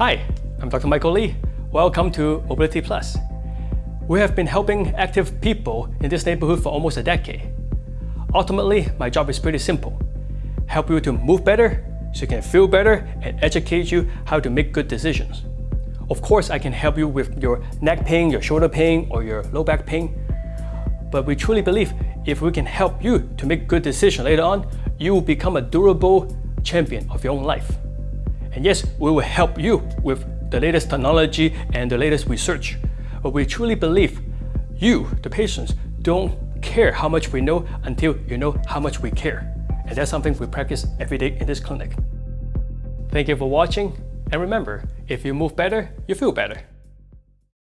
Hi, I'm Dr. Michael Lee. Welcome to Mobility Plus. We have been helping active people in this neighborhood for almost a decade. Ultimately, my job is pretty simple. Help you to move better so you can feel better and educate you how to make good decisions. Of course, I can help you with your neck pain, your shoulder pain, or your low back pain. But we truly believe if we can help you to make good decisions later on, you will become a durable champion of your own life. And yes, we will help you with the latest technology and the latest research. But we truly believe you, the patients, don't care how much we know until you know how much we care. And that's something we practice every day in this clinic. Thank you for watching, and remember, if you move better, you feel better.